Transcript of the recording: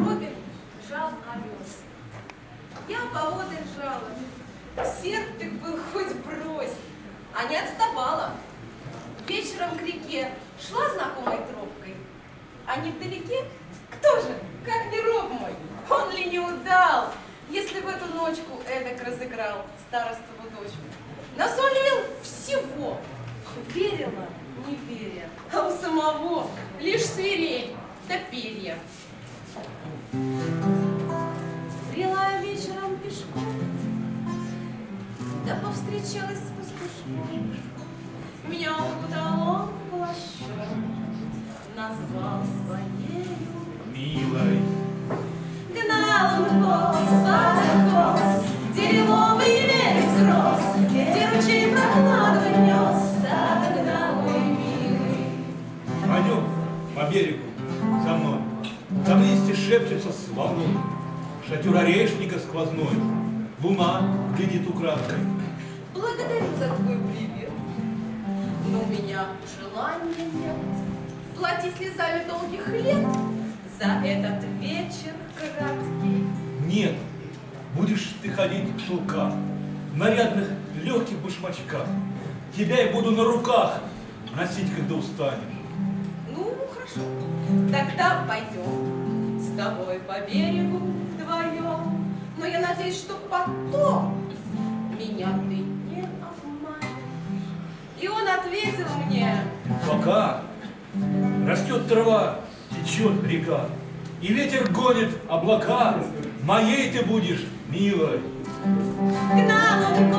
Робин жал овес. Я поодаль жала. Серп ты был хоть брось, а не отставала. Вечером к реке шла знакомой тропкой, а невдалеке кто же, как не роб мой, он ли не удал, если в эту ночку эдак разыграл старостову дочку. Насолил всего, верила, не веря, а у самого лишь свирель да перья. Брела вечером пешком, да повстречалась с пастушком. Меня укутал он плащом, назвал своею. Милой, Гнал он коз, под где лиловый вереск рос, где ручей прохладу нес, так гнал мой милый. пойдем по берегу листья шепчутся с волной. Шатер орешника сквозной. Луна глядит украдкой. Благодарю за твой привет, но у меня желания нет. Плати слезами долгих лет за этот вечер краткий. Нет, будешь ты ходить в шелках, в нарядных легких башмачках. Тебя я буду на руках носить, когда устанешь. Ну, хорошо, тогда пойдем с тобой по берегу вдвоем. Но я надеюсь, что потом меня ты не обманешь. И он ответил мне, Пока растет трава, течет река, и ветер гонит облака, моей ты будешь, милой. Гнал он